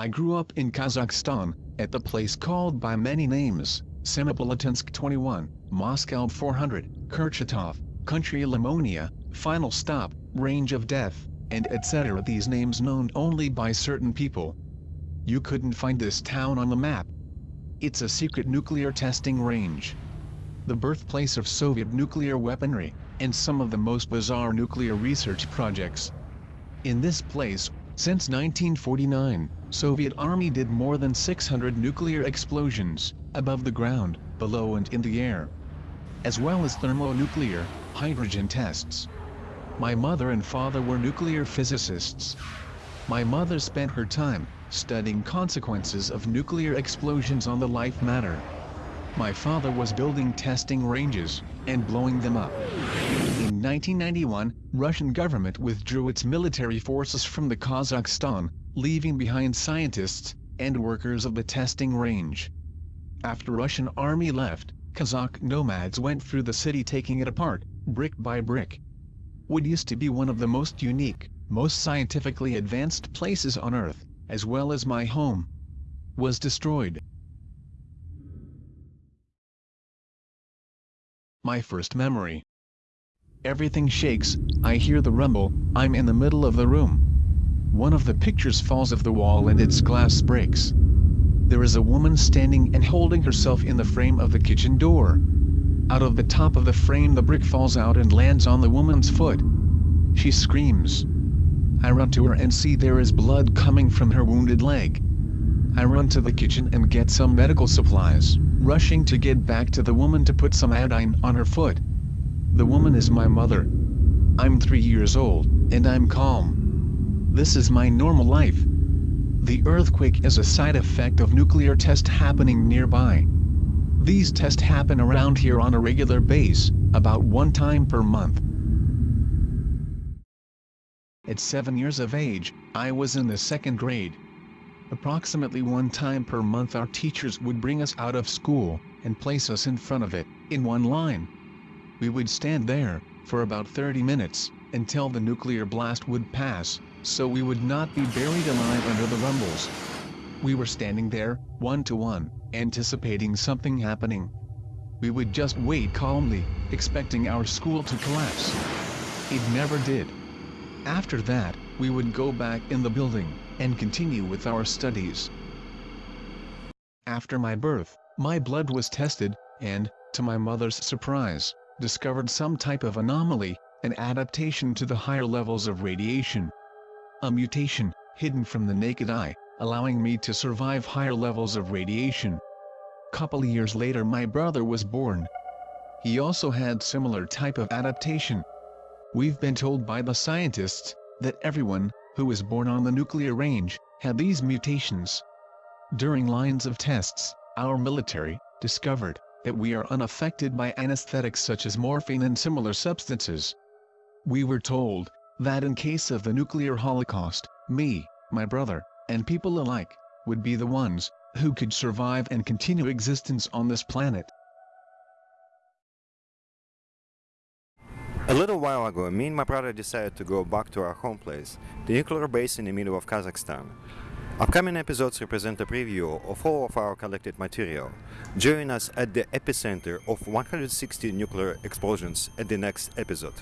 I grew up in Kazakhstan, at the place called by many names, Semipalatinsk 21, Moscow 400, Kurchatov, Country Limonnia, Final Stop, Range of Death, and etc. These names known only by certain people. You couldn't find this town on the map. It's a secret nuclear testing range. The birthplace of Soviet nuclear weaponry, and some of the most bizarre nuclear research projects. In this place, since 1949, Soviet Army did more than 600 nuclear explosions, above the ground, below and in the air. As well as thermonuclear, hydrogen tests. My mother and father were nuclear physicists. My mother spent her time, studying consequences of nuclear explosions on the life matter. My father was building testing ranges, and blowing them up. In 1991, Russian government withdrew its military forces from the Kazakhstan, leaving behind scientists, and workers of the testing range. After Russian army left, Kazakh nomads went through the city taking it apart, brick by brick. What used to be one of the most unique, most scientifically advanced places on earth, as well as my home, was destroyed. My first memory. Everything shakes, I hear the rumble, I'm in the middle of the room. One of the pictures falls off the wall and its glass breaks. There is a woman standing and holding herself in the frame of the kitchen door. Out of the top of the frame the brick falls out and lands on the woman's foot. She screams. I run to her and see there is blood coming from her wounded leg. I run to the kitchen and get some medical supplies, rushing to get back to the woman to put some iodine on her foot. The woman is my mother. I'm three years old, and I'm calm. This is my normal life. The earthquake is a side effect of nuclear test happening nearby. These tests happen around here on a regular base, about one time per month. At seven years of age, I was in the second grade. Approximately one time per month our teachers would bring us out of school, and place us in front of it, in one line. We would stand there, for about 30 minutes, until the nuclear blast would pass, so we would not be buried alive under the rumbles. We were standing there, one to one, anticipating something happening. We would just wait calmly, expecting our school to collapse. It never did. After that, we would go back in the building, and continue with our studies. After my birth, my blood was tested, and, to my mother's surprise, discovered some type of anomaly, an adaptation to the higher levels of radiation. A mutation, hidden from the naked eye, allowing me to survive higher levels of radiation. Couple years later my brother was born. He also had similar type of adaptation. We've been told by the scientists, that everyone, who was born on the nuclear range, had these mutations. During lines of tests, our military, discovered, that we are unaffected by anesthetics such as morphine and similar substances. We were told, that in case of the nuclear holocaust, me, my brother, and people alike, would be the ones, who could survive and continue existence on this planet. A little while ago, me and my brother decided to go back to our home place, the nuclear base in the middle of Kazakhstan. Upcoming episodes represent a preview of all of our collected material. Join us at the epicenter of 160 nuclear explosions at the next episode.